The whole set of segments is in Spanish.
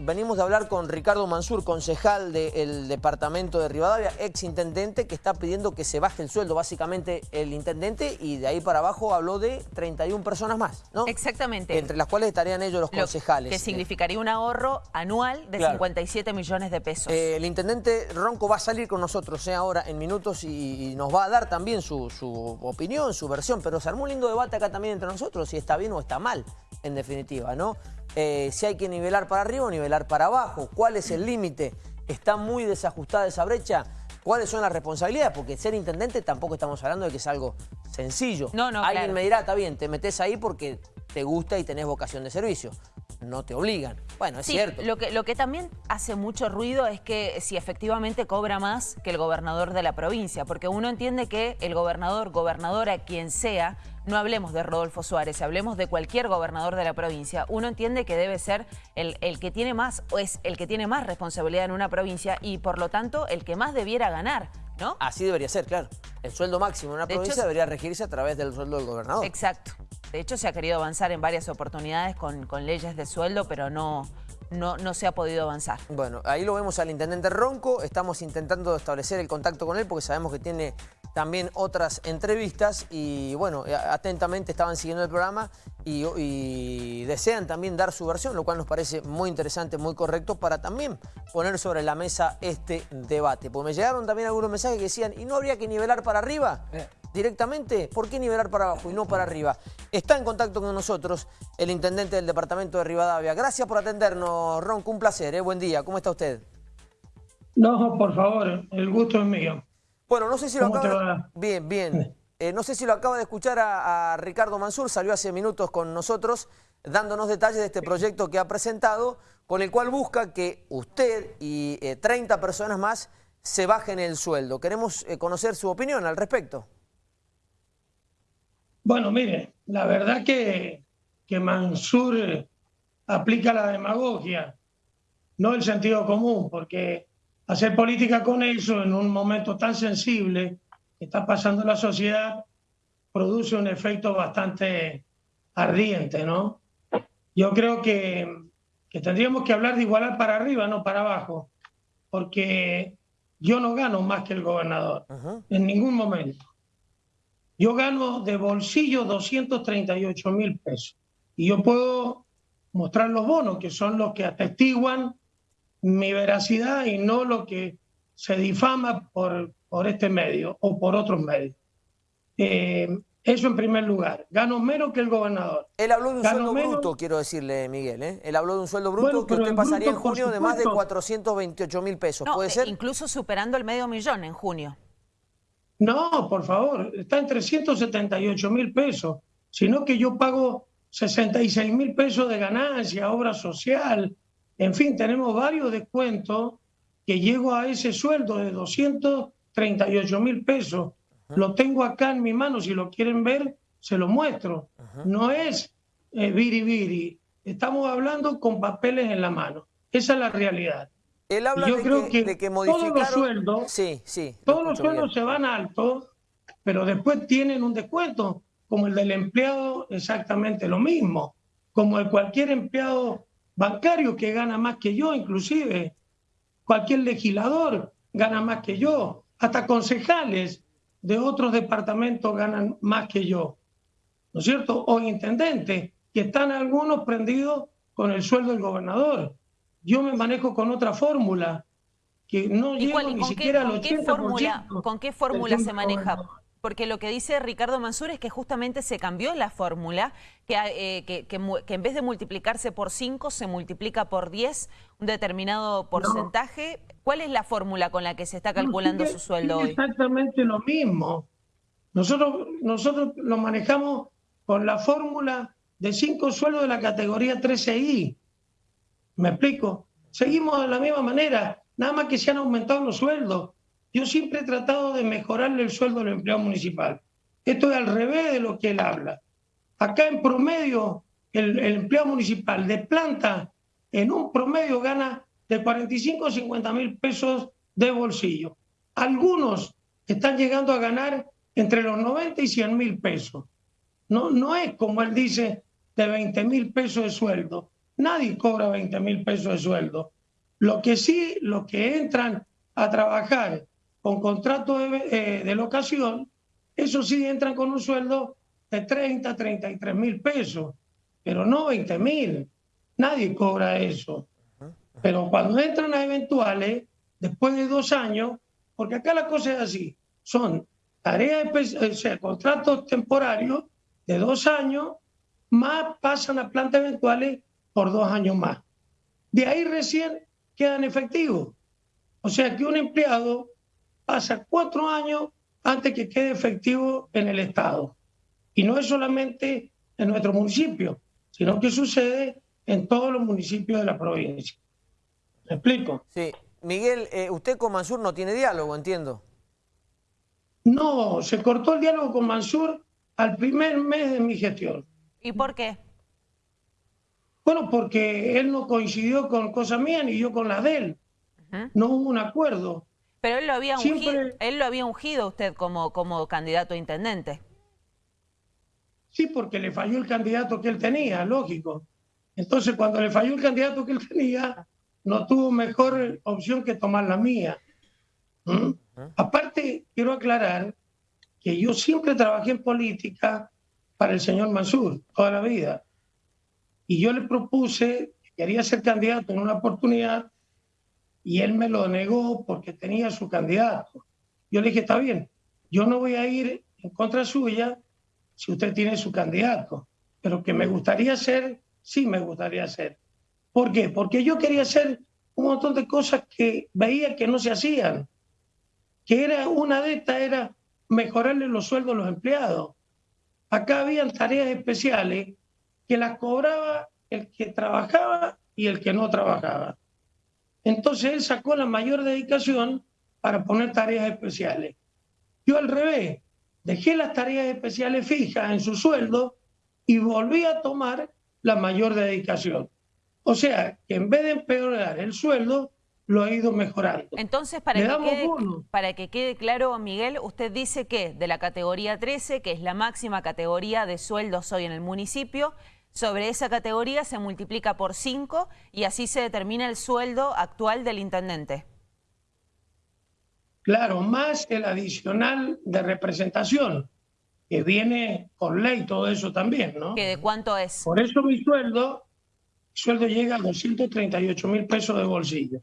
Venimos de hablar con Ricardo Mansur, concejal del departamento de Rivadavia, ex intendente, que está pidiendo que se baje el sueldo, básicamente el intendente, y de ahí para abajo habló de 31 personas más, ¿no? Exactamente. Entre las cuales estarían ellos los concejales. que significaría un ahorro anual de 57 millones de pesos. Eh, el intendente Ronco va a salir con nosotros eh, ahora en minutos y, nos va a dar también su, su opinión, su versión, pero se armó un lindo debate acá también entre nosotros, si está bien o está mal, en definitiva, ¿no? Eh, si hay que nivelar para arriba o nivelar para abajo, cuál es el límite, está muy desajustada esa brecha, cuáles son las responsabilidades, porque ser intendente tampoco estamos hablando de que es algo sencillo. No, no, Alguien me dirá, está bien, te metes ahí porque te gusta y tenés vocación de servicio. No te obligan. Bueno, es cierto. Lo que, lo que también hace mucho ruido es que si efectivamente cobra más que el gobernador de la provincia, porque uno entiende que el gobernador, gobernadora, quien sea, no hablemos de Rodolfo Suárez, hablemos de cualquier gobernador de la provincia, uno entiende que debe ser el, el, que tiene más o es el que tiene más responsabilidad en una provincia y por lo tanto el que más debiera ganar, ¿no? Así debería ser, claro. El sueldo máximo en una provincia debería regirse a través del sueldo del gobernador. Exacto. De hecho se ha querido avanzar en varias oportunidades con, con leyes de sueldo, pero no, no, no, se ha podido avanzar. Bueno, ahí lo vemos al intendente Ronco, estamos intentando establecer el contacto con él porque sabemos que tiene también otras entrevistas y bueno, eh, atentamente estaban siguiendo el programa y, desean también dar su versión, lo cual nos parece muy interesante, muy correcto para también poner sobre la mesa este debate. Porque me llegaron también algunos mensajes que decían, ¿y no habría que nivelar para arriba? Eh. Directamente, ¿por qué nivelar para abajo y no para arriba? Está en contacto con nosotros el intendente del departamento de Rivadavia. Gracias por atendernos, Ronco, un placer, ¿eh? buen día. ¿Cómo está usted? No, por favor, el gusto es mío. Bueno, no sé si lo acaba... Bien, bien. Eh, no sé si lo acaba de escuchar a, Ricardo Mansur, salió hace minutos con nosotros dándonos detalles de este proyecto que ha presentado, con el cual busca que usted y 30 eh, personas más se bajen el sueldo. Queremos eh, conocer su opinión al respecto. Bueno, mire, la verdad que, que Mansur aplica la demagogia, no el sentido común, porque hacer política con eso en un momento tan sensible que está pasando la sociedad produce un efecto bastante ardiente, ¿no? Yo creo que, que tendríamos que hablar de igualar para arriba, no para abajo, porque yo no gano más que el gobernador, en ningún momento. Yo gano de bolsillo 238 mil pesos y yo puedo mostrar los bonos, que son los que atestiguan mi veracidad y no lo que se difama por, por este medio o por otros medios. Eh, eso en primer lugar. Gano menos que el gobernador. Él habló de un sueldo bruto, quiero decirle, Miguel. ¿eh? Él habló de un sueldo bruto que usted pasaría en junio de más de 428 mil pesos. ¿Puede ser? Incluso superando el medio millón en junio. No, por favor. Está en 378 mil pesos. Sino que yo pago 66 mil pesos de ganancia, obra social, en fin, tenemos varios descuentos que llego a ese sueldo de 238 mil pesos. Lo tengo acá en mi mano, si lo quieren ver, se lo muestro. No es eh, viri viri, estamos hablando con papeles en la mano. Esa es la realidad. Él habla Yo creo que, todos los sueldos, sí, sí, todos los sueldos se van altos, pero después tienen un descuento, como el del empleado, exactamente lo mismo, como el cualquier empleado bancario que gana más que yo, inclusive. Cualquier legislador gana más que yo. Hasta concejales de otros departamentos ganan más que yo. ¿No es cierto? O intendentes, que están algunos prendidos con el sueldo del gobernador. Yo me manejo con otra fórmula, que no llego ni siquiera al 80%. ¿Con qué fórmula se maneja? porque lo que dice Ricardo Mansur es que justamente se cambió la fórmula, que, eh, que, en vez de multiplicarse por 5, se multiplica por 10, un determinado porcentaje. ¿Cuál es la fórmula con la que se está calculando su sueldo hoy? Exactamente lo mismo. Nosotros, nosotros lo manejamos con la fórmula de 5 sueldos de la categoría 13I. ¿Me explico? Seguimos de la misma manera, nada más que se han aumentado los sueldos. Yo siempre he tratado de mejorarle el sueldo al empleado municipal. Esto es al revés de lo que él habla. Acá en promedio, el, empleado municipal de planta, en un promedio gana de 45 a 50 mil pesos de bolsillo. Algunos están llegando a ganar entre los 90 y 100 mil pesos. No, no es como él dice de 20 mil pesos de sueldo. Nadie cobra 20 mil pesos de sueldo. Lo que sí, los que entran a trabajar con contrato de, eh, locación, eso sí entran con un sueldo de 30, 33 mil pesos, pero no 20 mil. Nadie cobra eso. Pero cuando entran a eventuales, después de dos años, porque acá la cosa es así, son tareas, o sea, contratos temporarios de dos años, más pasan a plantas eventuales por dos años más. De ahí recién quedan efectivos. O sea que un empleado pasa cuatro años antes que quede efectivo en el Estado. Y no es solamente en nuestro municipio, sino que sucede en todos los municipios de la provincia. ¿Me explico? Sí. Miguel, eh, usted con Mansur no tiene diálogo, entiendo. No, se cortó el diálogo con Mansur al primer mes de mi gestión. ¿Y por qué? Bueno, porque él no coincidió con cosas mías ni yo con las de él. No hubo un acuerdo. Pero él lo había ungido, él lo había ungido usted como, como candidato a intendente. Sí, porque le falló el candidato que él tenía, lógico. Entonces, cuando le falló el candidato que él tenía, no tuvo mejor opción que tomar la mía. ¿Mm? Aparte, quiero aclarar que yo siempre trabajé en política para el señor Mansur, toda la vida. Y yo le propuse que quería ser candidato en una oportunidad y él me lo negó porque tenía su candidato. Yo le dije, está bien, yo no voy a ir en contra suya si usted tiene su candidato, pero que me gustaría ser, sí me gustaría ser. ¿Por qué? Porque yo quería hacer un montón de cosas que veía que no se hacían. Que era una de estas era mejorarle los sueldos a los empleados. Acá habían tareas especiales que las cobraba el que trabajaba y el que no trabajaba. Entonces él sacó la mayor dedicación para poner tareas especiales. Yo al revés, dejé las tareas especiales fijas en su sueldo y volví a tomar la mayor dedicación. O sea, que en vez de empeorar el sueldo, lo ha ido mejorando. Entonces, para que, quede, para que quede claro, Miguel, usted dice que de la categoría 13, que es la máxima categoría de sueldos hoy en el municipio, sobre esa categoría se multiplica por 5 y así se determina el sueldo actual del intendente. Claro, más el adicional de representación, que viene por ley todo eso también, ¿no? ¿Que de cuánto es? Por eso mi sueldo sueldo llega a 238 mil pesos de bolsillo.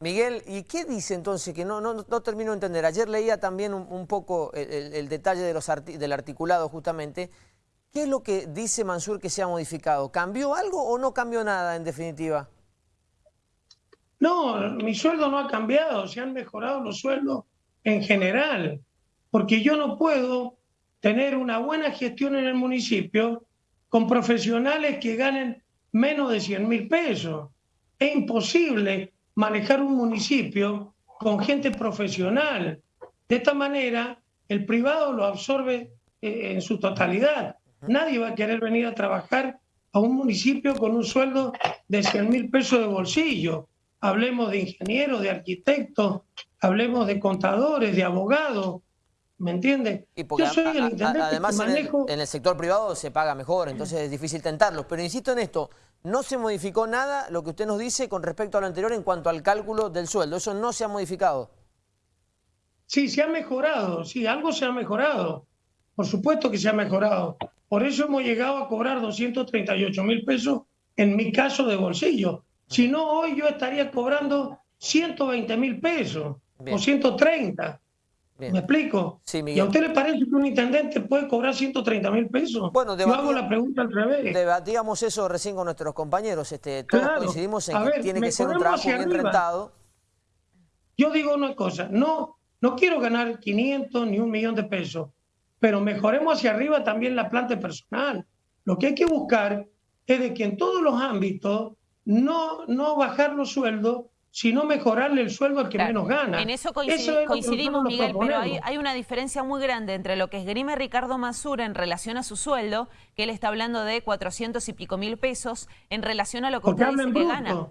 Miguel, ¿y qué dice entonces? Que no, no, no termino de entender. Ayer leía también un, poco el, detalle de los del articulado justamente. ¿Qué es lo que dice Mansur que se ha modificado? ¿Cambió algo o no cambió nada en definitiva? No, mi sueldo no ha cambiado, se han mejorado los sueldos en general, porque yo no puedo tener una buena gestión en el municipio con profesionales que ganen menos de 100 mil pesos. Es imposible manejar un municipio con gente profesional. De esta manera, el privado lo absorbe eh, en su totalidad. Nadie va a querer venir a trabajar a un municipio con un sueldo de 100 mil pesos de bolsillo. Hablemos de ingenieros, de arquitectos, hablemos de contadores, de abogados, ¿Me entiendes? Yo soy el intendente además manejo... en, el, sector privado se paga mejor, entonces es difícil tentarlo. Pero insisto en esto, no se modificó nada lo que usted nos dice con respecto a lo anterior en cuanto al cálculo del sueldo. Eso no se ha modificado. Sí, se ha mejorado, sí, algo se ha mejorado. Por supuesto que se ha mejorado. Por eso hemos llegado a cobrar 238 mil pesos en mi caso de bolsillo. Si no, hoy yo estaría cobrando 120 mil pesos o 130. ¿Me explico? ¿Y a usted le parece que un intendente puede cobrar 130 mil pesos? Bueno, Yo hago la pregunta al revés. Debatíamos eso recién con nuestros compañeros. Este, todos coincidimos en que tiene que ser un trabajo bien rentado. Yo digo una cosa, no, no quiero ganar 500 ni un millón de pesos, pero mejoremos hacia arriba también la planta personal. Lo que hay que buscar es de que en todos los ámbitos no, no bajar los sueldos, sino mejorarle el sueldo al que menos gana. En eso, coincidimos, Miguel, pero hay, una diferencia muy grande entre lo que esgrime Ricardo Masura en relación a su sueldo, que él está hablando de 400 y pico mil pesos, en relación a lo que usted dice que gana.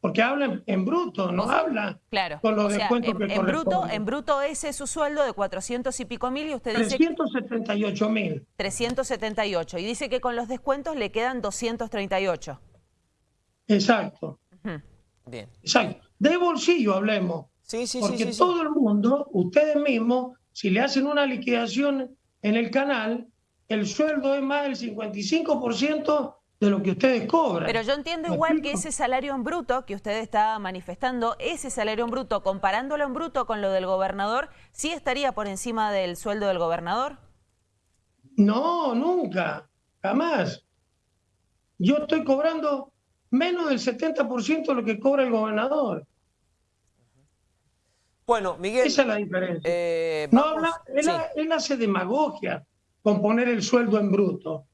Porque habla en, bruto, no habla claro. con los descuentos en, que en bruto, en bruto ese es su sueldo de 400 y pico mil y usted dice... 378 mil. 378 y dice que con los descuentos le quedan 238. Exacto. Bien. Exacto. De bolsillo hablemos. Sí, sí, porque sí, sí, todo el mundo, ustedes mismos, si le hacen una liquidación en el canal, el sueldo es más del 55% de lo que ustedes cobran. Pero yo entiendo igual que ese salario en bruto que usted está manifestando, ese salario en bruto, comparándolo en bruto con lo del gobernador, ¿sí estaría por encima del sueldo del gobernador? No, nunca, jamás. Yo estoy cobrando menos del 70% de lo que cobra el gobernador. Bueno, Miguel. Esa es la diferencia. Eh, no habla, él, hace demagogia con poner el sueldo en bruto.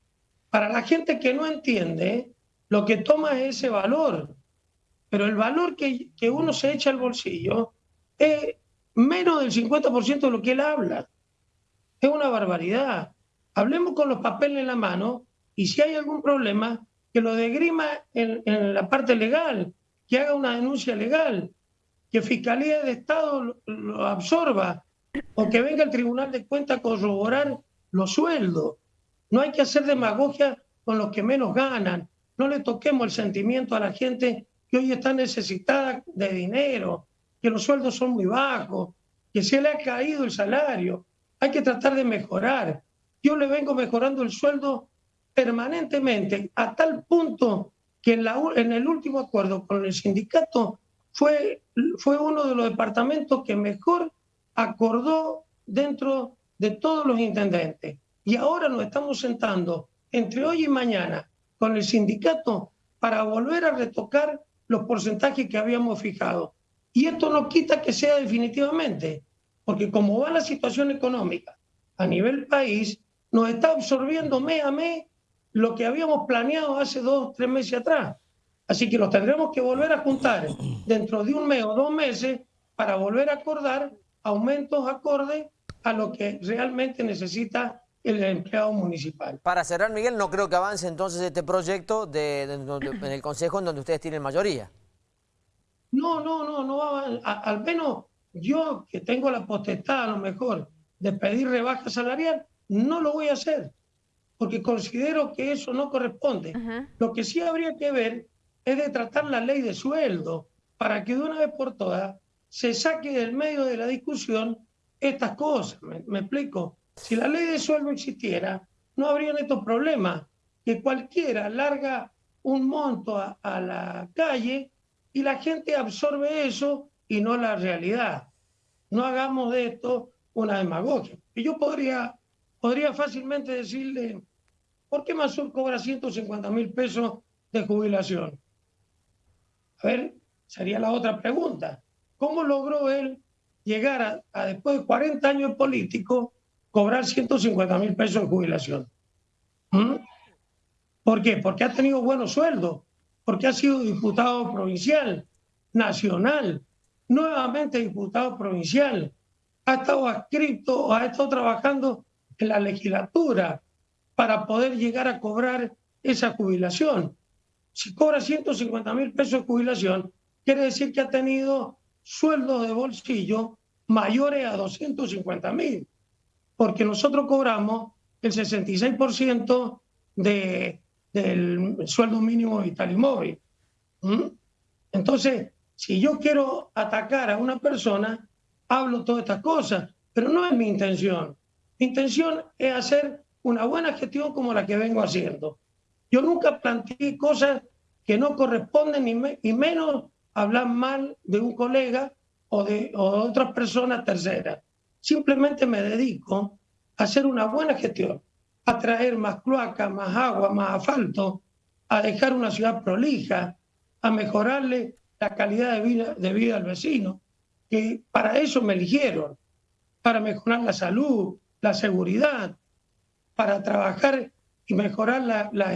Para la gente que no entiende, lo que toma es ese valor. Pero el valor que, que uno se echa al bolsillo es menos del 50% de lo que él habla. Es una barbaridad. Hablemos con los papeles en la mano y si hay algún problema, que lo degrima en, en la parte legal, que haga una denuncia legal, que Fiscalía de Estado lo, absorba o que venga el Tribunal de Cuentas a corroborar los sueldos. No hay que hacer demagogia con los que menos ganan. No le toquemos el sentimiento a la gente que hoy está necesitada de dinero, que los sueldos son muy bajos, que se le ha caído el salario. Hay que tratar de mejorar. Yo le vengo mejorando el sueldo permanentemente a tal punto que en, la, en el último acuerdo con el sindicato fue, fue uno de los departamentos que mejor acordó dentro de todos los intendentes. Y ahora nos estamos sentando entre hoy y mañana con el sindicato para volver a retocar los porcentajes que habíamos fijado. Y esto no quita que sea definitivamente, porque como va la situación económica a nivel país, nos está absorbiendo mes a mes lo que habíamos planeado hace dos, tres meses atrás. Así que los tendremos que volver a juntar dentro de un mes o dos meses para volver a acordar aumentos acordes a lo que realmente necesita el empleado municipal. Para cerrar, Miguel, no creo que avance entonces este proyecto de, en el Consejo en donde ustedes tienen mayoría. No, no, no, no va a, al menos yo que tengo la potestad a lo mejor de pedir rebaja salarial, no lo voy a hacer, porque considero que eso no corresponde. Lo que sí habría que ver es de tratar la ley de sueldo para que de una vez por todas se saque del medio de la discusión estas cosas. ¿Me, explico? Si la ley de sueldo existiera, no habrían estos problemas, que cualquiera larga un monto a, la calle y la gente absorbe eso y no la realidad. No hagamos de esto una demagogia. Y yo podría, podría fácilmente decirle, ¿por qué Mazur cobra 150 mil pesos de jubilación? A ver, sería la otra pregunta. ¿Cómo logró él llegar a, después de 40 años político, cobrar 150 mil pesos de jubilación? ¿Mm? ¿Por qué? Porque ha tenido buenos sueldos, porque ha sido diputado provincial, nacional, nuevamente diputado provincial, ha estado adscrito, ha estado trabajando en la legislatura para poder llegar a cobrar esa jubilación si cobra 150 mil pesos de jubilación, quiere decir que ha tenido sueldos de bolsillo mayores a 250 mil, porque nosotros cobramos el 66% de, del sueldo mínimo vital y móvil. Entonces, si yo quiero atacar a una persona, hablo todas estas cosas, pero no es mi intención. Mi intención es hacer una buena gestión como la que vengo haciendo. Yo nunca planteé cosas que no corresponden y, menos hablar mal de un colega o de, otras personas terceras. Simplemente me dedico a hacer una buena gestión, a traer más cloacas, más agua, más asfalto, a dejar una ciudad prolija, a mejorarle la calidad de vida, de vida al vecino, que para eso me eligieron, para mejorar la salud, la seguridad, para trabajar y mejorar la,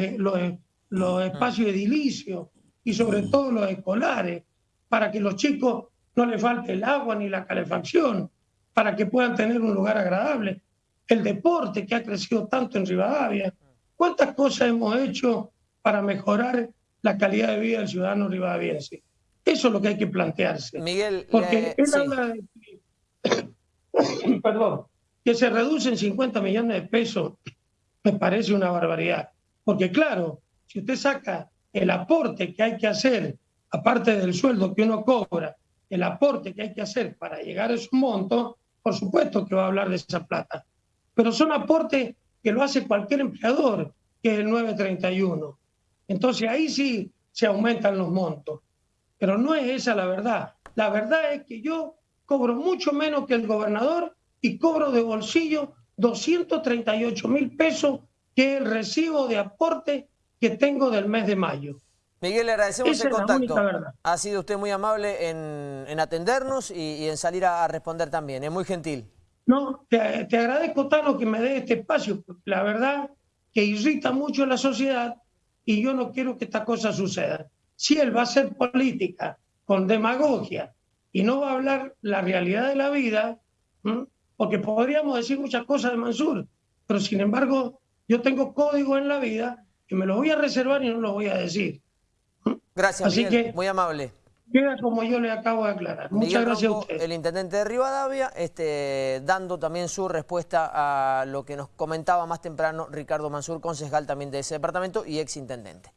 los, espacios edilicios y sobre todo los escolares, para que los chicos no les falte el agua ni la calefacción, para que puedan tener un lugar agradable. El deporte que ha crecido tanto en Rivadavia. ¿Cuántas cosas hemos hecho para mejorar la calidad de vida del ciudadano rivadaviense? Eso es lo que hay que plantearse. Miguel, porque él habla de perdón, que se reducen 50 millones de pesos, me parece una barbaridad. Porque claro, si usted saca el aporte que hay que hacer, aparte del sueldo que uno cobra, el aporte que hay que hacer para llegar a esos monto, por supuesto que va a hablar de esa plata. Pero son aportes que lo hace cualquier empleador, que es el 931. Entonces ahí sí se aumentan los montos. Pero no es esa la verdad. La verdad es que yo cobro mucho menos que el gobernador y cobro de bolsillo 238 mil pesos, que el recibo de aporte que tengo del mes de mayo. Miguel, le agradecemos el contacto. Ha sido usted muy amable en, atendernos y, en salir a, responder también. Es muy gentil. No, te, agradezco, Tano, que me dé este espacio. La verdad que irrita mucho a la sociedad y yo no quiero que esta cosa suceda. Si él va a hacer política con demagogia y no va a hablar la realidad de la vida, porque podríamos decir muchas cosas de Mansur, pero sin embargo yo tengo código en la vida que me lo voy a reservar y no lo voy a decir. Gracias, Así que muy amable. Queda como yo le acabo de aclarar. Muchas gracias a usted. El intendente de Rivadavia, este, dando también su respuesta a lo que nos comentaba más temprano Ricardo Mansur, concejal también de ese departamento y ex intendente.